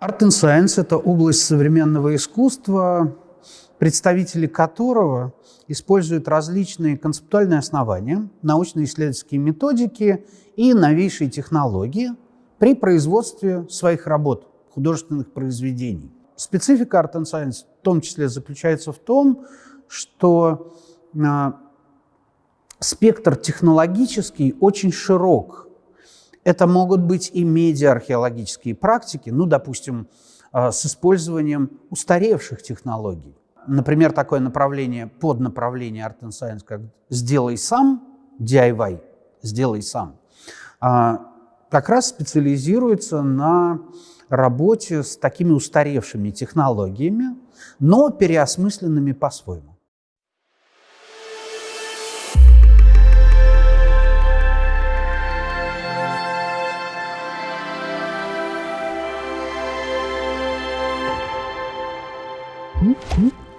Art and Science – это область современного искусства, представители которого используют различные концептуальные основания, научно-исследовательские методики и новейшие технологии при производстве своих работ, художественных произведений. Специфика Art and Science в том числе заключается в том, что а, спектр технологический очень широк. Это могут быть и медиа-археологические практики, ну, допустим, а, с использованием устаревших технологий. Например, такое направление, поднаправление Art and Science, как «сделай сам», DIY, «сделай сам», а, как раз специализируется на работе с такими устаревшими технологиями, но переосмысленными по-своему. Mm-hmm.